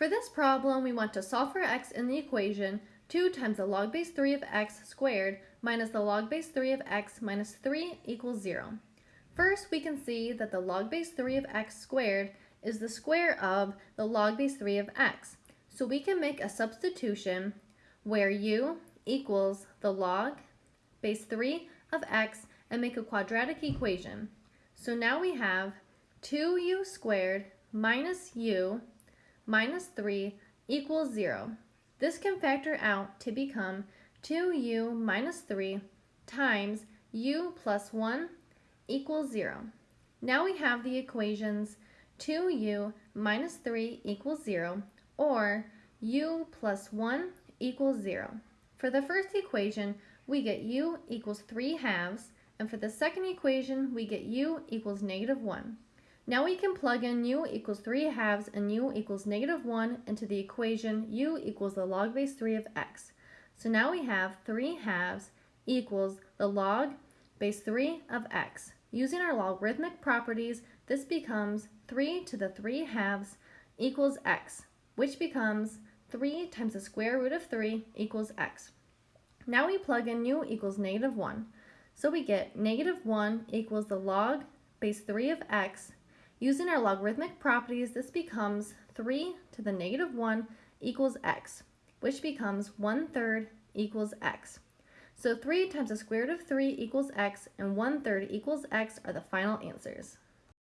For this problem, we want to solve for x in the equation 2 times the log base 3 of x squared minus the log base 3 of x minus 3 equals 0. First, we can see that the log base 3 of x squared is the square of the log base 3 of x. So we can make a substitution where u equals the log base 3 of x and make a quadratic equation. So now we have 2u squared minus u minus 3 equals 0. This can factor out to become 2u minus 3 times u plus 1 equals 0. Now we have the equations 2u minus 3 equals 0 or u plus 1 equals 0. For the first equation, we get u equals 3 halves, and for the second equation, we get u equals negative 1. Now we can plug in u equals 3 halves and u equals negative 1 into the equation u equals the log base 3 of x. So now we have 3 halves equals the log base 3 of x. Using our logarithmic properties, this becomes 3 to the 3 halves equals x, which becomes 3 times the square root of 3 equals x. Now we plug in u equals negative 1. So we get negative 1 equals the log base 3 of x Using our logarithmic properties, this becomes 3 to the negative 1 equals x, which becomes 1 third equals x. So 3 times the square root of 3 equals x and 1 third equals x are the final answers.